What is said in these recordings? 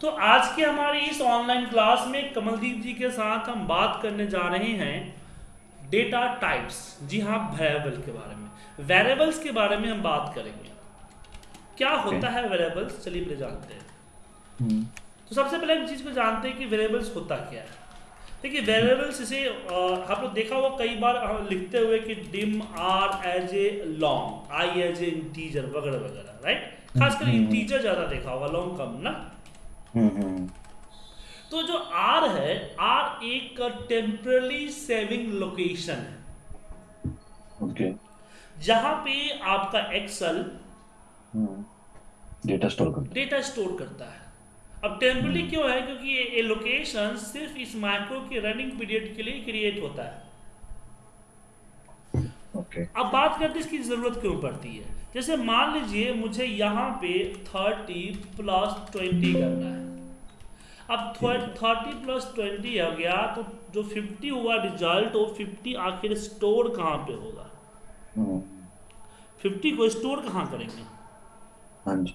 तो आज के हमारी इस ऑनलाइन क्लास में कमलदीप जी के साथ हम बात करने जा रहे हैं डेटा टाइप्स जी हाँ वेरिएबल के बारे में। वेरिएबल्स के बारे में हम बात करेंगे। क्या होता है वेरिएबल्स चलिए पहले जानते हैं। हम्म, तो सबसे पहले हम चीज़ को जानते हैं कि वेरिएबल्स होता क्या है। देखिए वेरिएबल्स इसे आप लोग देखा हुआ कई बार लिखते हुए कि dim R as a long I as a integer वगैरह वगैरह राइट खासकर हम्म। इंटीजर ज़्यादा देखा होगा लॉन्ग कम ना? हम्म, हम्म, तो जो आर है आर एक टेम्परली सेविंग लोकेशन है। ओके जहाँ पे आपका एक्सेल डेटा स्टोर कर डेटा स्टोर करता है। अब टेम्परली क्यों है? क्योंकि ये, ये लोकेशन सिर्फ़ इस माइक्रो के रनिंग पीरियड के लिए क्रिएट होता है। अब बात करते हैं इसकी ज़रूरत क्यों पड़ती है? जैसे मान लीजिए मुझे यहाँ पे थर्टी प्लस ट्वेंटी करना है। अब थर्टी प्लस ट्वेंटी आ गया तो जो फिफ्टी हुआ रिज़ल्ट वो फिफ्टी आखिर स्टोर कहाँ पे होगा? हम्म, फिफ्टी को स्टोर कहाँ करेंगे? हाँ जी।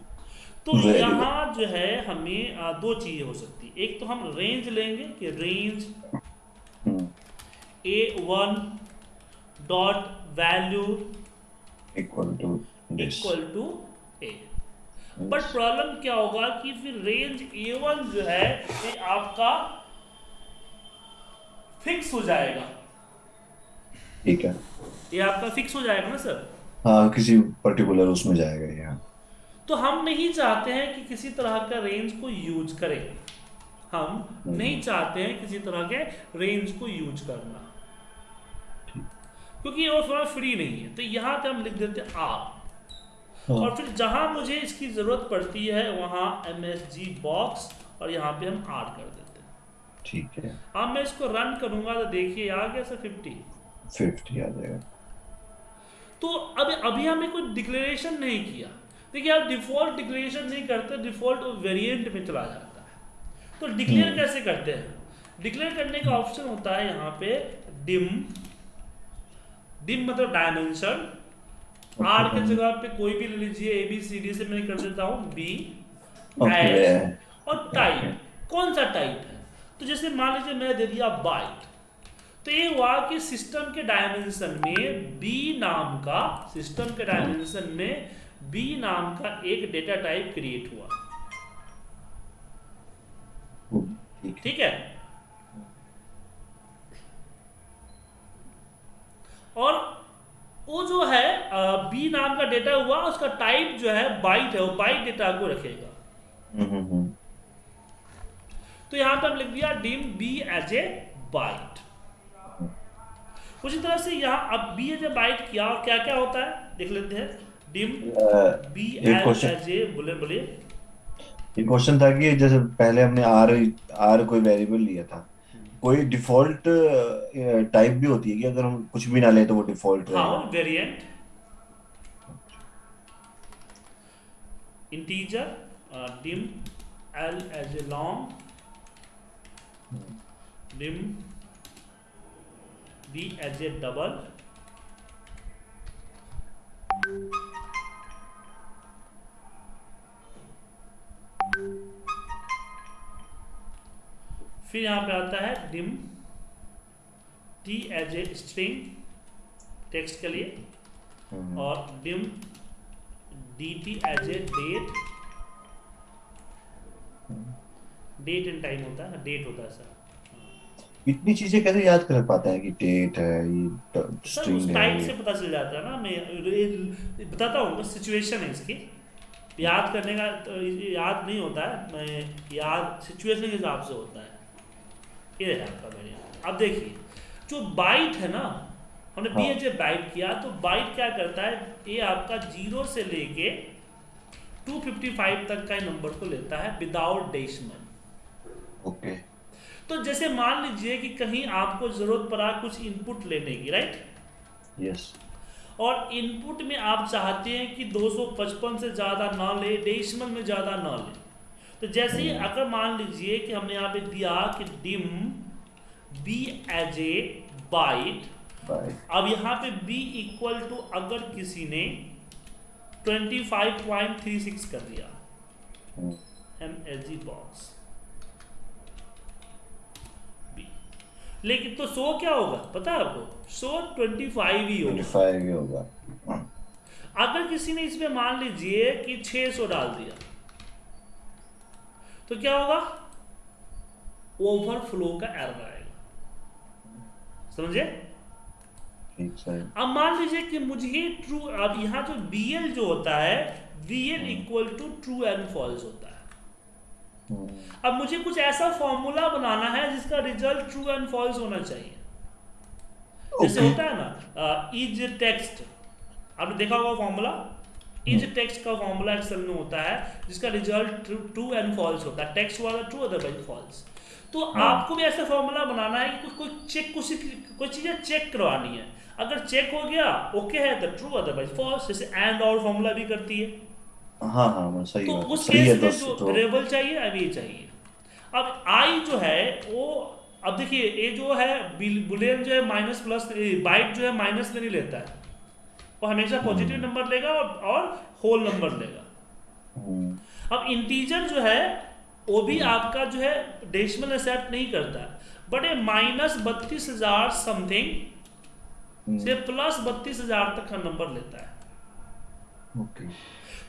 तो यहाँ जो है हमें दो चीज़ें हो सकती है। एक तो हम रेंज लेंगे कि range hmm, A one dot value equal to this equal to A but problem क्या होगा कि फिर रेंज ए वन जो है ये आपका फिक्स हो जाएगा। ठीक है। ये आपका फिक्स हो जाएगा ना सर हाँ किसी पर्टिकुलर उसमें जाएगा ये हाँ। तो हम नहीं चाहते हैं कि किसी तरह का रेंज को यूज़ करें। हम नहीं चाहते हैं किसी तरह के रेंज को यूज़ करना। क्योंकि वो थोड़ा फ्री नहीं है। तो यहाँ पे हम लिख देते हैं आर हाँ, और फिर जहाँ मुझे इसकी ज़रूरत पड़ती है वहाँ एम एस जी बॉक्स और यहाँ पे हम आर कर देते हैं। ठीक है। अब मैं इसको रन करूँगा तो देखिए आ गया सर फिफ्टी फिफ्टी आ जाएगा। तो अब अभी हमें कोई डिक्लेरेशन नहीं किया। देखिए आप डिफ़ॉल्ट डिक्लेरेशन नहीं करते डिफ़ॉल्ट वेरिएंट में चला जाता है। तो डिक्लेयर हम्म। कैसे करते हैं? डिक्लेयर करने का ऑप्शन होता है यहाँ पे डिम डिम मतलब डायमेंशन आर के जगह पे कोई भी ले लीजिए ए बी सी डी से मैं कर देता हूँ बी और टाइप कौन सा टाइप है? तो जैसे मान लीजिए मैं दे दिया बाइट तो ये हुआ कि सिस्टम के डायमेंशन में बी नाम का सिस्टम के डायमेंशन में बी नाम का एक डेटा टाइप क्रिएट हुआ। ठीक ठीक है? और वो जो है बी नाम का डेटा हुआ उसका टाइप जो है बाइट है वो बाइट डेटा को रखेगा। हम्म, हम्म, हम्म, तो यहाँ पर हम लिख दिया dim B as a byte उसी तरह से यहाँ अब बी एज ए बाइट किया और क्या क्या होता है? देख लेते हैं। डिम बी एज ए बोले बोले। ये क्वेश्चन था कि जैसे पहले हमने आर आर कोई वेरिएबल लिया था। कोई डिफ़ॉल्ट टाइप भी होती है कि अगर हम कुछ भी ना ले तो वो डिफ़ॉल्ट हाँ variant integer dim L as a long dim D as a double फिर यहाँ पे आता है dim T as a string text के लिए हम्म, और dim D T as a date date and time होता है डेट होता है सर इतनी चीज़ें कैसे याद कर पाता है कि डेट है ये सर उस स्ट्रिंग टाइप से पता चल जाता है ना मैं बताता हूँ सिचुएशन है इसकी। याद करने का तो याद नहीं होता है मैं याद सिचुएशन के हिसाब से होता है। ये है आपका वेरिएंट अब देखिए जो बाइट है ना हमने बी। एच बाइट किया तो बाइट क्या करता है? ये आपका ज़ीरो से लेके 255 तक का नंबर को लेता है विदाउट डेसिमल ओके। तो जैसे मान लीजिए कि कहीं आपको ज़रूरत पड़ा कुछ इनपुट लेने की राइट यस और इनपुट में आप चाहते हैं कि 255 से ज़्यादा ना ले डेसिमल में ज़्यादा ना ले। तो जैसे ही अगर मान लीजिए कि हमने यहाँ पे दिया कि dim B as a byte अब यहाँ पे बी इक्वल टू अगर किसी ने 25.36 कर दिया M H G box B लेकिन तो सो क्या होगा? पता है आपको? सो ट्वेंटी फाइव ही होगा। 25 ही होगा। अगर किसी ने इसमें मान लीजिए कि 600 डाल दिया तो क्या होगा? ओवरफ्लो का एरर आएगा। समझे? अब मान लीजिए कि मुझे ट्रू अब यहाँ जो बी एल जो होता है B L equal to true and false होता है। हम्म, अब मुझे कुछ ऐसा फॉर्मूला बनाना है जिसका रिज़ल्ट ट्रू एंड फॉल्स होना चाहिए। जैसे होता है ना इज़ टेक्स्ट आपने देखा होगा फॉर्मूला इज़ टेक्स्ट का फॉर्मूला एक्सेल में होता है जिसका रिज़ल्ट ट्रू एंड फॉल्स होता है। टेक्स्ट वाला ट्रू अदरवाइज़ फॉल्स तो हाँ। आपको भी ऐसा फॉर्मूला बनाना है कि कोई कोई चेक कुछ कोई चीज़ें चेक करवानी है। अगर चेक हो गया ओके है तो ट्रू अदरवाइज़ फॉल्स जैसे एंड और फॉर्मूला भी करती है। हाँ हाँ मैं सही तो उस है केस में जो वेरिएबल चाहिए अब ये चाहिए। अब आई जो है वो अब देखिए ये जो है बुलियन जो है माइनस प्लस बाइट जो है माइनस में नहीं लेता है। वो हमेशा पॉजिटिव नंबर लेगा और, और होल नंबर लेगा। हम्म, अब इंटीजर जो है वो भी आपका जो है डेसिमल एक्सेप्ट नहीं करता। है बट ये माइनस बत्तीस हज़ार समथिंग से प्लस बत्तीस हज़ार तक का नंबर लेता है।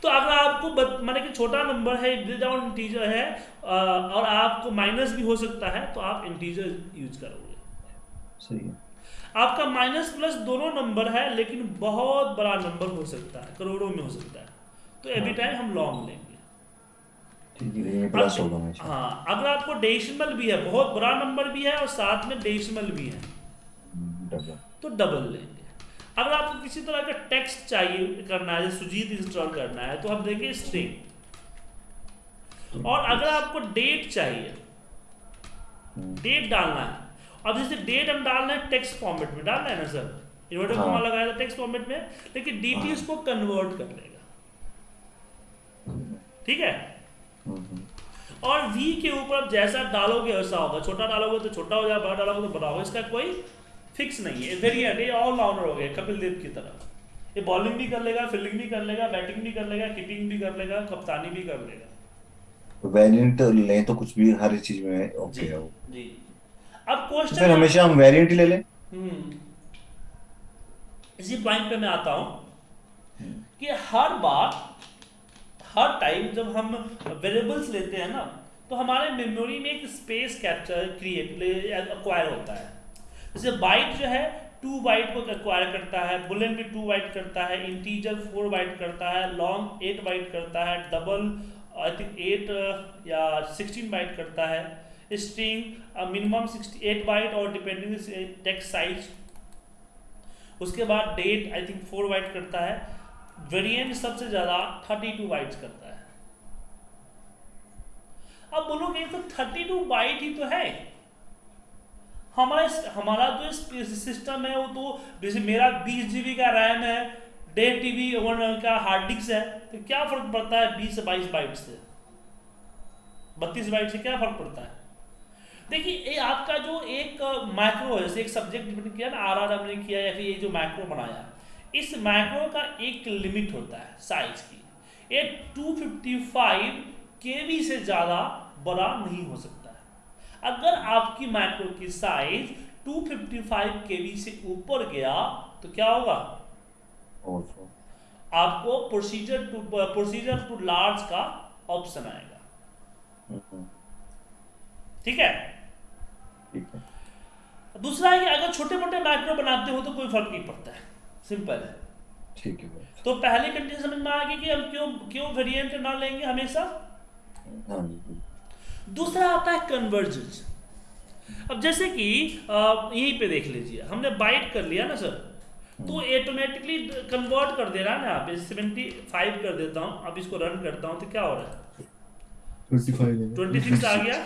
तो अगर आपको माने कि छोटा नंबर है विदाउट इंटीजर है और आपको माइनस भी हो सकता है तो आप इंटीजर यूज़ करोगे। सही है। आपका माइनस प्लस दोनों नंबर है लेकिन बहुत बड़ा नंबर हो सकता है करोड़ों में हो सकता है। तो एवरी हाँ। टाइम हम लॉन्ग लेंगे। है हाँ अगर आपको डेसिमल भी है बहुत बड़ा नंबर भी है और साथ में डेसिमल भी है हम्म, डबल तो डबल लेंगे। अगर आपको किसी तरह का टेक्स्ट चाहिए करना है जैसे सुजीत इंस्टॉल करना है तो हम देंगे स्ट्रिंग और अगर आपको डेट चाहिए हम्म, डेट डालना है अब जैसे डेट हम डालना है टेक्स्ट फॉर्मेट में डालना है ना सर इन्वर्टर हाँ। लगाया था टेक्स्ट फॉर्मेट में लेकिन हाँ। उसको कन्वर्ट कर लेगा। ठीक है? और v के ऊपर आप जैसा डालोगे वैसा होगा। छोटा डालोगे तो छोटा हो जाएगा बड़ा डालोगे तो बड़ा होगा। इसका कोई फिक्स नहीं है। वेरिएंट ये ऑल राउंडर हो गया कपिल देव की तरह। ये बॉलिंग भी कर लेगा फील्डिंग भी कर लेगा बैटिंग भी कर लेगा किपिंग भी कर लेगा कप्तानी भी कर लेगा। वेरिएंट लें तो कुछ भी हर चीज़ में ओके है वो। जी। अब तो फिर हमेशा हम वेरिएंट ले लें। हम्म। इसी पॉइंट पे मैं आता हूँ कि हर बार हर टाइम जब हम वेरिएबल्स लेते हैं ना तो हमारे मेमोरी में एक स्पेस कैप्चर क्रिएट अक्वायर होता है। जैसे बाइट जो है टू बाइट को एक्वायर करता है बुलेन भी टू बाइट करता है इंटीजर फोर बाइट करता है लॉन्ग एट बाइट करता है डबल आई थिंक एट या सिक्सटीन बाइट करता है। String minimum sixty eight byte और डिपेंडिंग टेक्स्ट साइज़ उसके बाद date I think four byte करता है. वेरिएंट सबसे ज़्यादा थर्टी टू बाइट्स करता है. अब बोलोगे तो थर्टी टू बाइट ही तो है. हमारा हमारा जो सिस्टम है वो तो जैसे मेरा बीस जीबी का रैम है, डेढ़ टीबी वन का हार्ड डिस्क है तो क्या फ़र्क पड़ता है बीस से बाईस बाइट से? बत्तीस बाइट से क्या फ़र्क पड़ता है? देखिए ये आपका जो एक माइक्रो है जैसे एक सब्जेक्ट डिपेंड किया ना आर आर हमने किया या फिर ये जो माइक्रो बनाया इस माइक्रो का एक लिमिट होता है साइज़ की। ये 255 केवी से ज़्यादा बड़ा नहीं हो सकता है। अगर आपकी माइक्रो की साइज़ 255 केवी से ऊपर गया तो क्या होगा? आपको procedure too procedure too large का ऑप्शन आएगा। हम्म, ठीक है? ठीक है। दूसरा है कि अगर छोटे मोटे माइक्रो बनाते हो तो कोई फ़र्क नहीं पड़ता है। सिंपल है। ठीक है तो पहली कंडीशन समझ में आ गई कि हम क्यों क्यों वेरिएंट ना लेंगे हमेशा? हाँ दूसरा आता है कन्वर्जेंस अब जैसे कि यहीं पे देख लीजिए। हमने बाइट कर लिया ना सर तो ऑटोमेटिकली कन्वर्ट कर दे रहा है ना आप। सेवेंटी फाइव कर देता हूँ अब इसको रन करता हूँ तो क्या हो रहा है? ट्वेंटी सिक्स आ गया।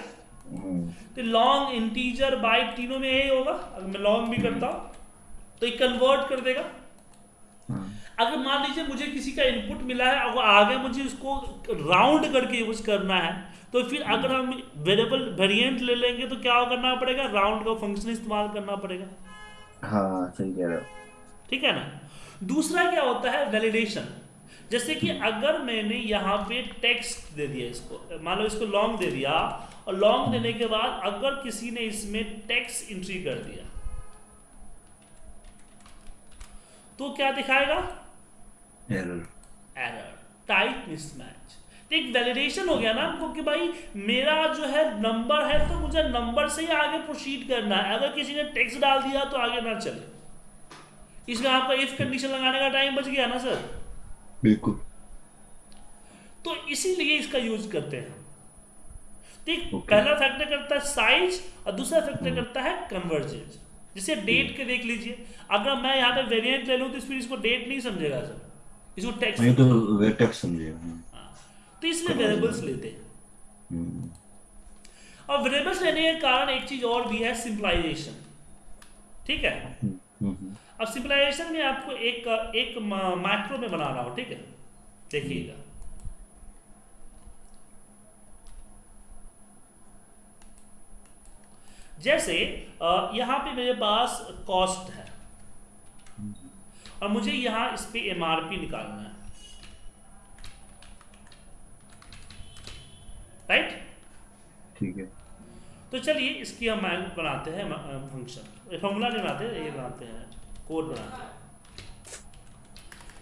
तो लॉन्ग इंटीजर बाइट तीनों में यही होगा। अगर मैं लॉन्ग भी करता हूँ तो ये कन्वर्ट कर देगा। हाँ। अगर मान लीजिए मुझे किसी का इनपुट मिला है और आगे मुझे उसको राउंड करके यूज़ करना है तो फिर अगर हम वेरिएबल वेरिएंट ले लेंगे तो क्या करना पड़ेगा? राउंड का फ़ंक्शन इस्तेमाल करना पड़ेगा। हाँ सही कह रहे हो। ठीक है ना? दूसरा क्या होता है? वैलिडेशन जैसे कि अगर मैंने यहाँ पे टेक्स्ट दे दिया इसको मान लो इसको लॉन्ग दे दिया और लॉन्ग देने के बाद अगर किसी ने इसमें टेक्स्ट एंट्री कर दिया तो क्या दिखाएगा? एरर एरर टाइप मिसमैच एक वैलिडेशन हो गया ना हमको कि भाई मेरा जो है नंबर है तो मुझे नंबर से ही आगे प्रोसीड करना है। अगर किसी ने टेक्स्ट डाल दिया तो आगे ना चले। इसमें आपका इफ़ कंडीशन लगाने का टाइम बच गया ना सर बिल्कुल। तो इसीलिए इसका यूज़ करते हैं। ठीक Okay. पहला फैक्टर करता है साइज़ और दूसरा फैक्टर करता है कन्वर्जेंस जैसे डेट के देख लीजिए। अगर मैं यहाँ पे वेरिएंट ले लूँ तो फिर इसको डेट नहीं समझेगा सर। इसको टेक्स्ट तो वेटेक्स समझिएगा तो इसलिए वेरिएबल्स लेते हैं। हम्म, और वेरिएबल्स लेने के कारण एक चीज़ और भी है सिंपलाइजेशन ठीक है? हम्म, हम्म, अब सिंपलाइजेशन में आपको एक एक मैक्रो में बना रहा हूँ ठीक है? देखिएगा। जैसे यहाँ पे मेरे पास कॉस्ट है। और मुझे यहाँ इस पे एमआरपी निकालना है। राइट ठीक है। तो चलिए इसकी हम बनाते हैं फ़ंक्शन फॉर्मूला नहीं बनाते ये बनाते हैं। कोड बनाते हैं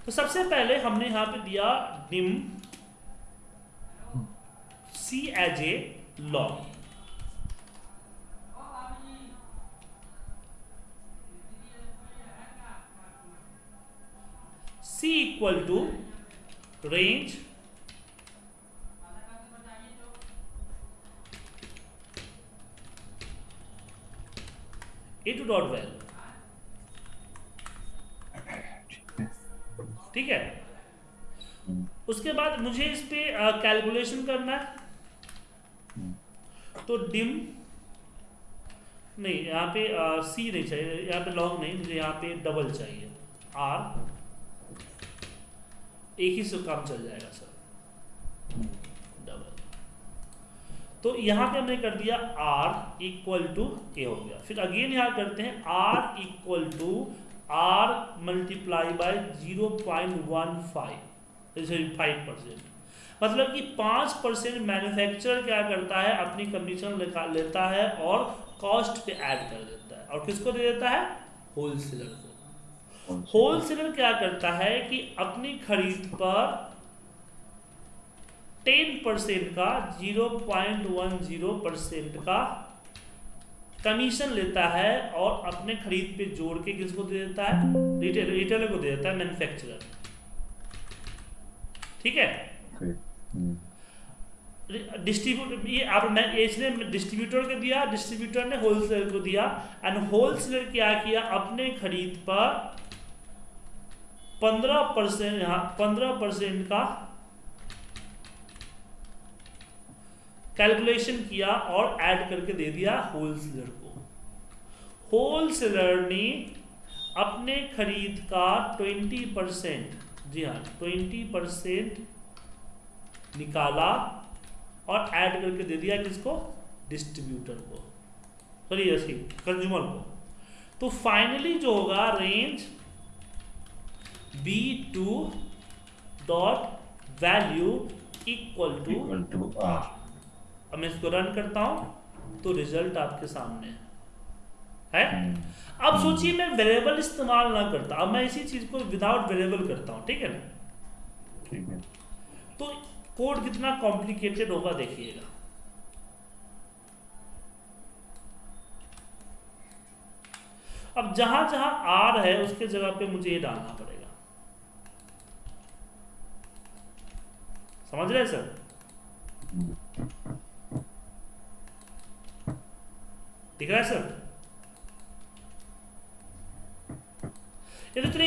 तो सबसे पहले हमने यहाँ पे दिया dim C as a long C equal to range A two dot value ठीक है उसके बाद मुझे इस पे कैलकुलेशन करना है। तो डिम नहीं, यहाँ पे सी नहीं चाहिए, यहाँ पे लॉन्ग नहीं, मुझे यहाँ पे डबल चाहिए। आर एक ही से काम चल जाएगा सर डबल तो यहाँ पे हमने कर दिया आर इक्वल टू ए हो गया। फिर अगेन यहाँ करते हैं R equal to R multiply by zero point one five five percent मतलब कि पाँच परसेंट मैन्युफैक्चरर क्या करता है? अपनी कमीशन लेता है और कॉस्ट पे ऐड कर देता है। और किसको दे देता है? होलसेलर को। होलसेलर क्या करता है कि अपनी खरीद पर टेन परसेंट का zero point one zero percent का कमीशन लेता है और अपने खरीद पे जोड़ के किसको दे देता है? रिटेल रिटेलर को दे देता है मैन्युफैक्चरर ठीक है? डिस्ट्रीब्यूटर ये आप मैं इसने डिस्ट्रीब्यूटर को दिया डिस्ट्रीब्यूटर ने होलसेलर को दिया एंड होलसेलर क्या किया? अपने खरीद पर पंद्रह परसेंट यहाँ पंद्रह परसेंट का कैलकुलेशन किया और ऐड करके दे दिया होलसेलर को। होलसेलर ने अपने खरीद का ट्वेंटी परसेंट जी हाँ ट्वेंटी परसेंट निकाला और ऐड करके दे दिया किसको? डिस्ट्रीब्यूटर को। सॉरी ऐसी कंज्यूमर को। तो फाइनली जो होगा range B two dot value equal to to अब मैं इसको रन करता हूँ तो रिज़ल्ट आपके सामने है। है? हम्म, अब सोचिए मैं वेरिएबल इस्तेमाल ना करता अब मैं इसी चीज़ को विदाउट वेरिएबल करता हूँ ठीक है ना? ठीक है। तो कोड कितना कॉम्प्लिकेटेड होगा देखिएगा। अब जहाँ जहाँ आर है उसके जगह पे मुझे ये डालना पड़ेगा। समझ रहे हैं सर? दिख रहा है सर? ये तो चलिए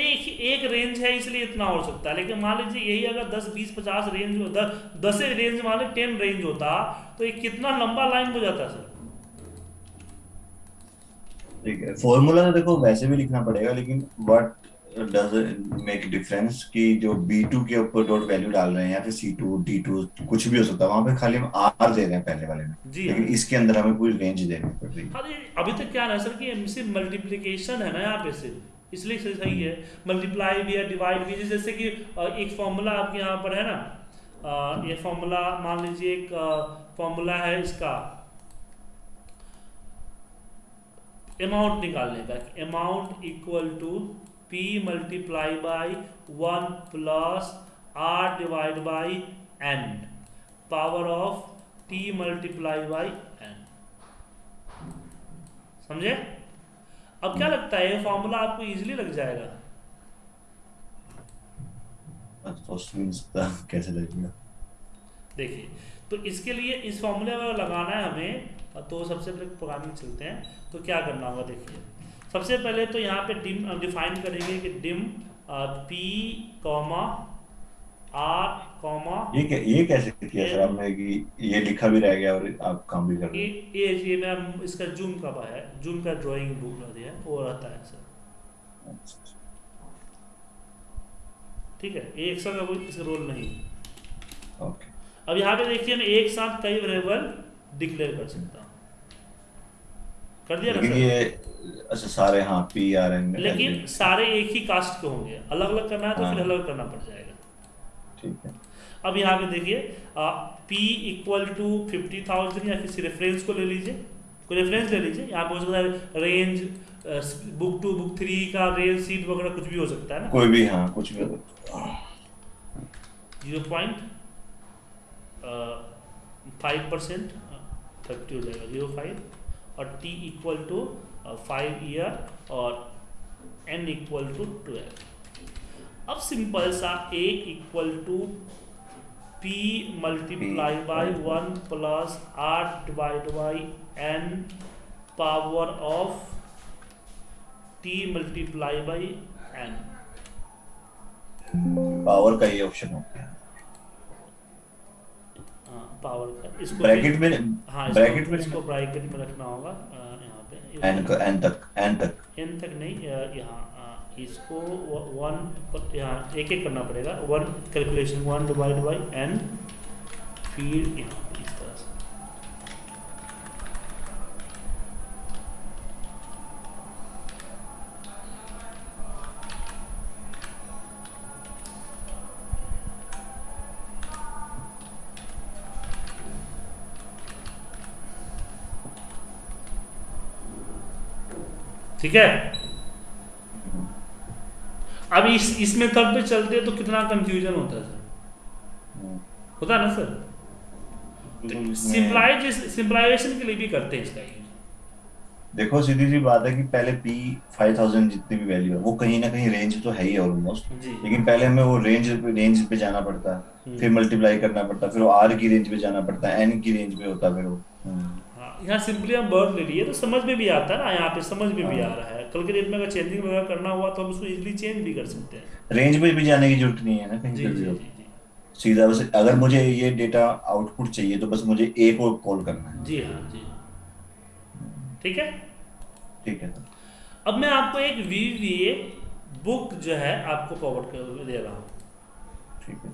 एक, एक रेंज है इसलिए इतना हो सकता है। लेकिन मान लीजिए यही अगर 10 20 50 रेंज दस दस रेंज मान लीजिए टेन रेंज होता तो ये कितना लंबा लाइन हो जाता सर? ठीक है फॉर्मूला तो देखो वैसे भी लिखना पड़ेगा लेकिन व्हाट डज मेक डिफरेंस कि जो B2 के ऊपर डॉट वैल्यू डाल रहे हैं या फिर C2 D2 कुछ भी हो सकता है वहाँ पे खाली हम R दे रहे हैं पहले वाले में। जी। लेकिन इसके अंदर हमें पूरी रेंज देनी पड़ रही है। अभी तक क्या है सर कि सिर्फ़ मल्टीप्लीकेशन है ना यहाँ पे सिर्फ़। इसलिए सही है। मल्टीप्लाई भी है डिवाइड भी जैसे कि एक फॉर्मूला आपके यहाँ पर है ना? ये फॉर्मूला मान लीजिए एक फॉर्मूला है इसका। अमाउंट निकालने का। Amount equal to P multiply by one plus R divide by N power of T multiply by N समझे? अब क्या लगता है ये फॉर्मूला आपको इजीली लग जाएगा? कैसे लगेगा? देखिए तो इसके लिए इस फॉर्मूले में लगाना है हमें तो सबसे पहले प्रोग्रामिंग चलते हैं तो क्या करना होगा देखिए। सबसे पहले तो यहाँ पे डिम डिफाइन करेंगे कि dim P comma R comma ये क्या ये कैसे किया सर आपने कि ये लिखा भी रह गया और आप काम भी कर रहे ये ये ये मैं इसका जूम का है जूम का ड्राइंग बुक दिया वो रहता है सर। ठीक है ये का कोई इसका रोल नहीं ओके अब यहाँ पे देखिए मैं एक साथ कई वेरिएबल डिक्लेयर कर सकता हूँ। कर दिया ना ये अच्छा सारे हाँ पी आर एन लेकिन सारे एक ही कास्ट के होंगे। अलग अलग करना है तो फिर हाँ। अलग करना पड़ जाएगा। ठीक है। अब यहाँ पे देखिए P equal to fifty thousand या किसी रेफरेंस को ले लीजिए कोई रेफरेंस ले लीजिए यहाँ पे हो सकता है range book two book three का रेंज सीट वगैरह कुछ भी हो सकता है ना? कोई भी हाँ कुछ भी zero point five percent thirty हो जाएगा ज़ीरो फाइव और T equal to five year और एन इक्वल टू ट्वेल्व अब सिंपल सा A equal to P multiply by one plus R divide by N power of T multiply by N power का ये option हो गया। Power का। इसको bracket में हाँ ब्रैकेट में इसको ब्रैकेट में रखना होगा यहाँ पे। एन का एन तक एन तक। एन तक नहीं यहाँ इसको वन यहाँ एक एक करना पड़ेगा। One calculation one divide by N फिर यहाँ पे इस तरह से। ठीक है? अब इस इस मेथड पे चलते हैं तो कितना कंफ्यूजन होता है होता है ना सर सिंप्लाई सिंप्लाइजेशन के लिए भी करते हैं इसका यूज़ देखो सीधी सी बात है कि पहले फाइव थाउज़ेंड जितनी भी वैल्यू है वो कहीं ना कहीं रेंज तो है ही ऑलमोस्ट लेकिन पहले हमें वो रेंज पे रेंज पे जाना पड़ता है हम्म। फिर मल्टीप्लाई करना पड़ता है फिर वो आर की रेंज पे जाना पड़ता है एन की रेंज पे होता है फिर वो हम्म। हाँ यहाँ सिंपली हम वर्ड ले लिए तो समझ में भी आता है ना यहाँ पे समझ में भी आ हाँ। रहा है कल के डेट में अगर चेंजिंग वगैरह करना हुआ तो हम उसको इजीली चेंज भी कर सकते हैं। रेंज में भी जाने की ज़रूरत नहीं है ना? कहीं जी जी जी सीधा बस अगर मुझे ये डेटा आउटपुट चाहिए तो बस मुझे ए को कॉल करना है। जी हाँ जी। ठीक है? ठीक है अब मैं आपको एक वी बुक जो है आपको फॉरवर्ड कर दे रहा हूँ। ठीक है